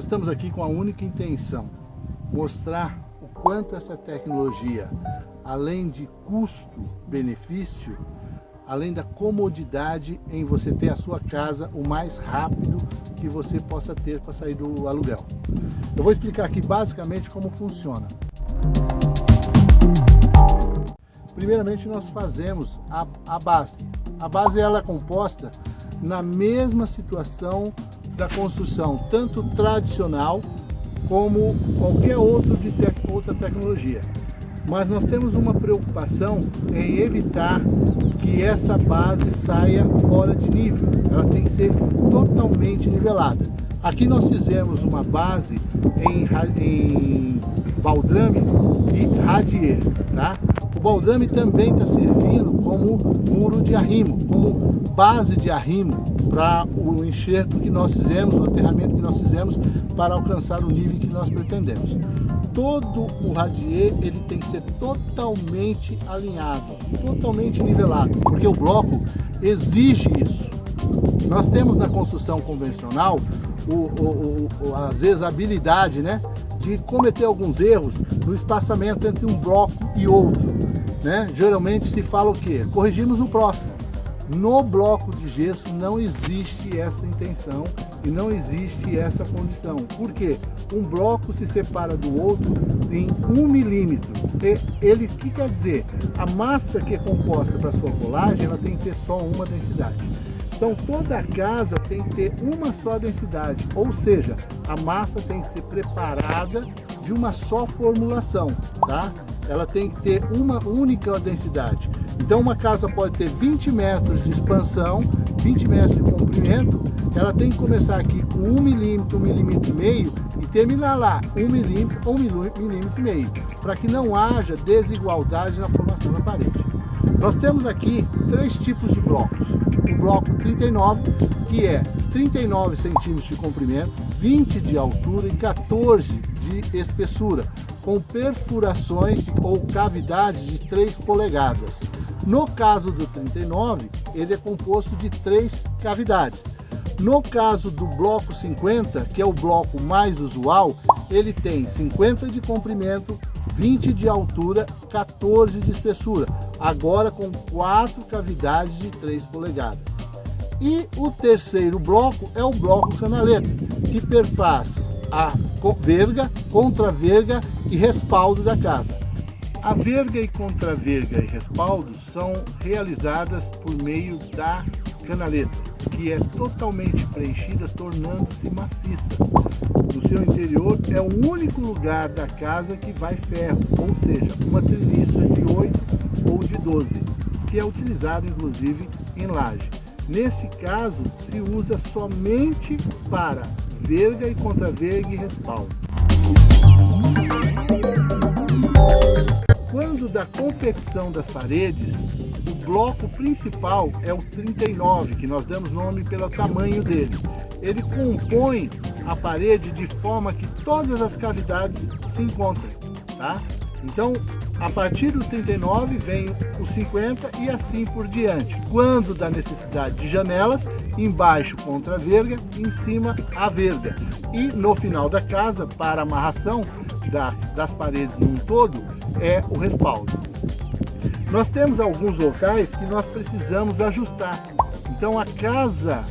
Nós estamos aqui com a única intenção, mostrar o quanto essa tecnologia, além de custo-benefício, além da comodidade em você ter a sua casa o mais rápido que você possa ter para sair do aluguel. Eu vou explicar aqui basicamente como funciona. Primeiramente nós fazemos a, a base. A base ela é composta na mesma situação da construção, tanto tradicional como qualquer outro de te outra tecnologia. Mas nós temos uma preocupação em evitar que essa base saia fora de nível. Ela tem que ser totalmente nivelada. Aqui nós fizemos uma base em, em baldrame e radier, tá? O baldrame também está servindo como muro de arrimo, como base de arrimo para o enxerto que nós fizemos, o aterramento que nós fizemos para alcançar o nível que nós pretendemos. Todo o radier ele tem que ser totalmente alinhado, totalmente nivelado, porque o bloco exige isso. Nós temos na construção convencional, o, o, o, às vezes, a habilidade né, de cometer alguns erros no espaçamento entre um bloco e outro. Né? Geralmente se fala o quê? Corrigimos no próximo. No bloco de gesso não existe essa intenção e não existe essa condição. Por quê? Um bloco se separa do outro em um milímetro. Ele, o que quer dizer? A massa que é composta para sua colagem, ela tem que ter só uma densidade. Então toda a casa tem que ter uma só densidade, ou seja, a massa tem que ser preparada de uma só formulação, tá? Ela tem que ter uma única densidade. Então uma casa pode ter 20 metros de expansão, 20 metros de comprimento, ela tem que começar aqui com 1 milímetro, 1 milímetro e meio e terminar lá 1 milímetro ou 1 milímetro e meio, para que não haja desigualdade na formação da parede. Nós temos aqui três tipos de blocos. O bloco 39, que é 39 centímetros de comprimento, 20 de altura e 14 de espessura, com perfurações ou cavidade de 3 polegadas. No caso do 39, ele é composto de três cavidades. No caso do bloco 50, que é o bloco mais usual, ele tem 50 de comprimento, 20 de altura, 14 de espessura, agora com quatro cavidades de 3 polegadas. E o terceiro bloco é o bloco canaleta, que perfaz a verga, contra-verga e respaldo da casa. A verga e contra-verga e respaldo são realizadas por meio da canaleta, que é totalmente preenchida, tornando-se maciça. No seu interior é o único lugar da casa que vai ferro, ou seja, uma treliça de 8 ou de 12, que é utilizado inclusive em laje. Nesse caso, se usa somente para verga e contra-verga e respaldo. Da confecção das paredes, o bloco principal é o 39, que nós damos nome pelo tamanho dele. Ele compõe a parede de forma que todas as cavidades se encontrem, tá? Então, a partir do 39 vem o 50 e assim por diante. Quando da necessidade de janelas, embaixo contra a verga, em cima a verga. E no final da casa, para amarração da, das paredes num todo, é o respaldo. Nós temos alguns locais que nós precisamos ajustar. Então a casa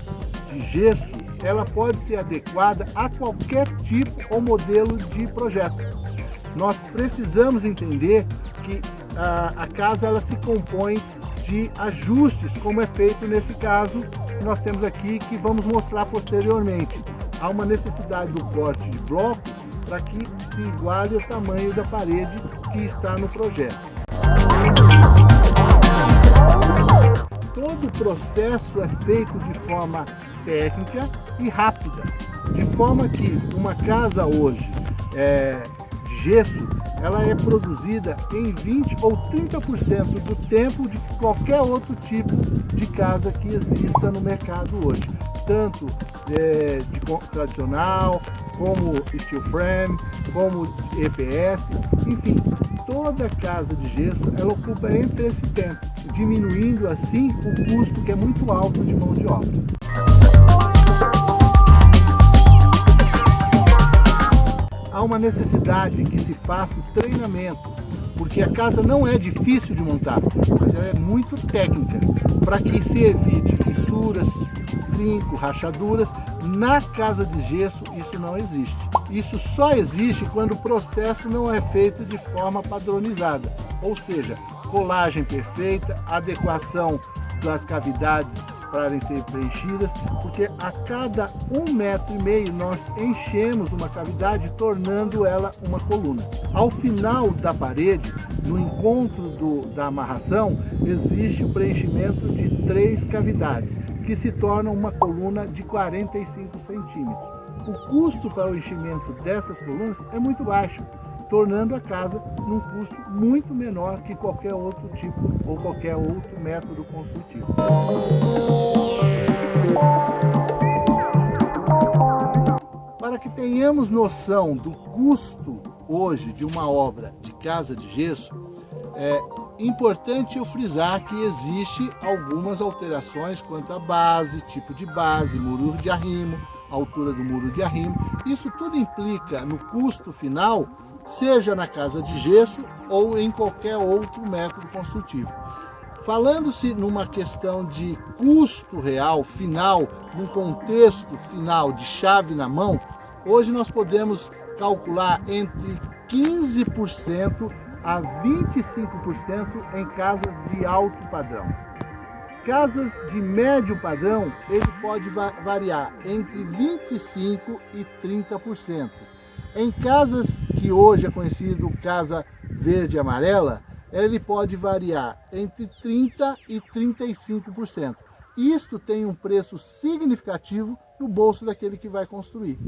de gesso, ela pode ser adequada a qualquer tipo ou modelo de projeto nós precisamos entender que a, a casa ela se compõe de ajustes, como é feito nesse caso que nós temos aqui, que vamos mostrar posteriormente. Há uma necessidade do corte de blocos para que se iguale o tamanho da parede que está no projeto. Todo o processo é feito de forma técnica e rápida, de forma que uma casa hoje é, gesso, ela é produzida em 20 ou 30% do tempo de qualquer outro tipo de casa que exista no mercado hoje. Tanto é, de tradicional, como steel frame, como EPS, enfim, toda casa de gesso ela ocupa entre esse tempo, diminuindo assim o custo que é muito alto de mão de obra. Há uma necessidade que se faça treinamento, porque a casa não é difícil de montar, mas ela é muito técnica, para que se evite fissuras, trinco, rachaduras. Na casa de gesso isso não existe. Isso só existe quando o processo não é feito de forma padronizada, ou seja, colagem perfeita, adequação das cavidades para ser preenchidas, porque a cada um metro e meio nós enchemos uma cavidade, tornando ela uma coluna. Ao final da parede, no encontro do, da amarração, existe o preenchimento de três cavidades, que se tornam uma coluna de 45 centímetros. O custo para o enchimento dessas colunas é muito baixo, tornando a casa num custo muito menor que qualquer outro tipo ou qualquer outro método construtivo. Para que tenhamos noção do custo hoje de uma obra de casa de gesso, é importante eu frisar que existe algumas alterações quanto à base, tipo de base, muro de arrimo, altura do muro de arrimo. Isso tudo implica no custo final seja na casa de gesso ou em qualquer outro método construtivo. Falando-se numa questão de custo real, final, num contexto final de chave na mão, hoje nós podemos calcular entre 15% a 25% em casas de alto padrão. Casas de médio padrão, ele pode variar entre 25% e 30%. Em casas que hoje é conhecido casa verde e amarela, ele pode variar entre 30% e 35%. Isto tem um preço significativo no bolso daquele que vai construir.